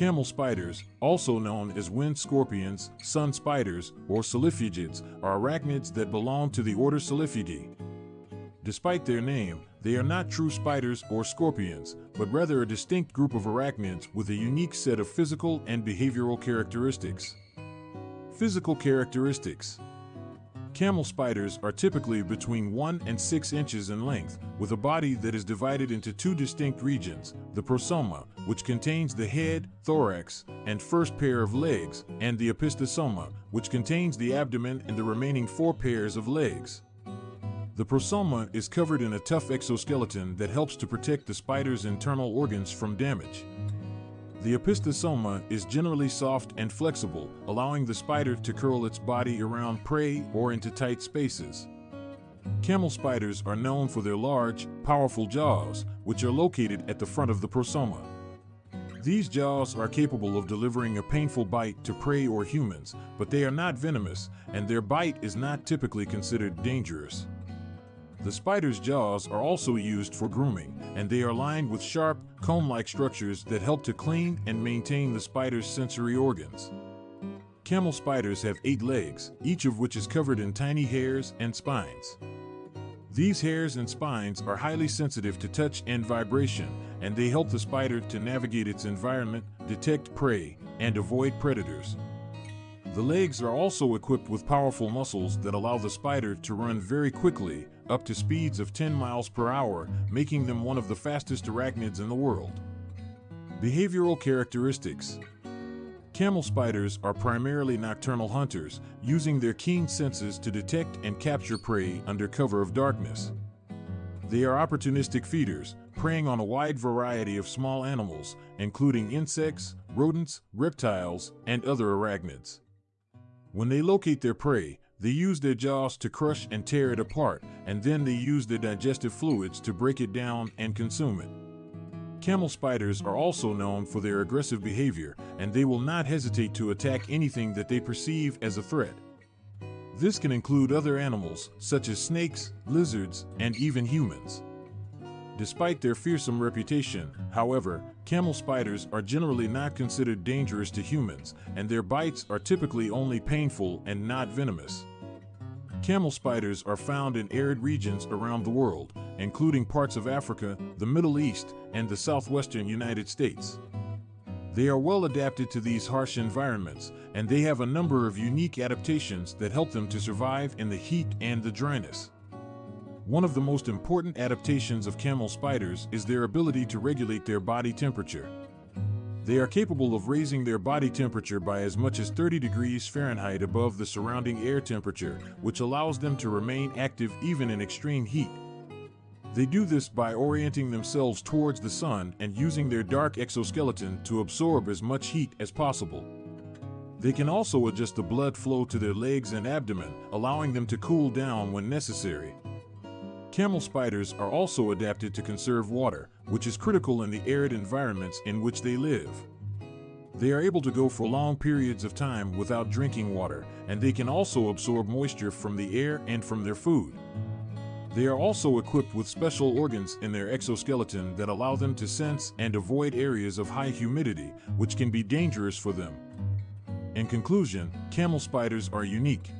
Camel spiders, also known as wind scorpions, sun spiders, or solifugids, are arachnids that belong to the order Solifugae. Despite their name, they are not true spiders or scorpions, but rather a distinct group of arachnids with a unique set of physical and behavioral characteristics. Physical characteristics Camel spiders are typically between 1 and 6 inches in length, with a body that is divided into two distinct regions the prosoma, which contains the head, thorax, and first pair of legs, and the opisthosoma, which contains the abdomen and the remaining four pairs of legs. The prosoma is covered in a tough exoskeleton that helps to protect the spider's internal organs from damage. The opisthosoma is generally soft and flexible, allowing the spider to curl its body around prey or into tight spaces. Camel spiders are known for their large, powerful jaws, which are located at the front of the prosoma. These jaws are capable of delivering a painful bite to prey or humans, but they are not venomous, and their bite is not typically considered dangerous. The spider's jaws are also used for grooming, and they are lined with sharp, comb-like structures that help to clean and maintain the spider's sensory organs. Camel spiders have eight legs, each of which is covered in tiny hairs and spines. These hairs and spines are highly sensitive to touch and vibration, and they help the spider to navigate its environment, detect prey, and avoid predators. The legs are also equipped with powerful muscles that allow the spider to run very quickly, up to speeds of 10 miles per hour, making them one of the fastest arachnids in the world. Behavioral characteristics Camel spiders are primarily nocturnal hunters, using their keen senses to detect and capture prey under cover of darkness. They are opportunistic feeders, preying on a wide variety of small animals, including insects, rodents, reptiles, and other arachnids. When they locate their prey, they use their jaws to crush and tear it apart, and then they use their digestive fluids to break it down and consume it. Camel spiders are also known for their aggressive behavior, and they will not hesitate to attack anything that they perceive as a threat. This can include other animals, such as snakes, lizards, and even humans. Despite their fearsome reputation, however, camel spiders are generally not considered dangerous to humans, and their bites are typically only painful and not venomous. Camel spiders are found in arid regions around the world, including parts of Africa, the Middle East, and the southwestern United States. They are well adapted to these harsh environments, and they have a number of unique adaptations that help them to survive in the heat and the dryness. One of the most important adaptations of camel spiders is their ability to regulate their body temperature. They are capable of raising their body temperature by as much as 30 degrees Fahrenheit above the surrounding air temperature, which allows them to remain active even in extreme heat. They do this by orienting themselves towards the sun and using their dark exoskeleton to absorb as much heat as possible. They can also adjust the blood flow to their legs and abdomen, allowing them to cool down when necessary. Camel spiders are also adapted to conserve water, which is critical in the arid environments in which they live. They are able to go for long periods of time without drinking water, and they can also absorb moisture from the air and from their food. They are also equipped with special organs in their exoskeleton that allow them to sense and avoid areas of high humidity, which can be dangerous for them. In conclusion, camel spiders are unique,